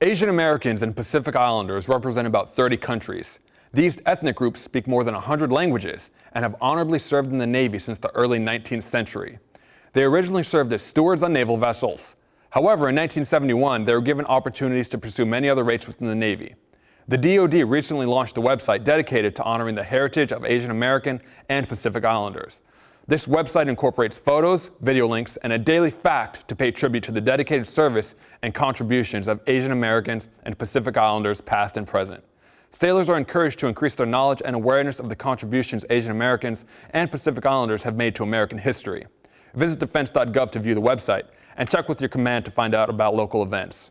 Asian Americans and Pacific Islanders represent about 30 countries. These ethnic groups speak more than 100 languages and have honorably served in the Navy since the early 19th century. They originally served as stewards on naval vessels. However, in 1971, they were given opportunities to pursue many other rates within the Navy. The DoD recently launched a website dedicated to honoring the heritage of Asian American and Pacific Islanders. This website incorporates photos, video links, and a daily fact to pay tribute to the dedicated service and contributions of Asian Americans and Pacific Islanders past and present. Sailors are encouraged to increase their knowledge and awareness of the contributions Asian Americans and Pacific Islanders have made to American history. Visit defense.gov to view the website and check with your command to find out about local events.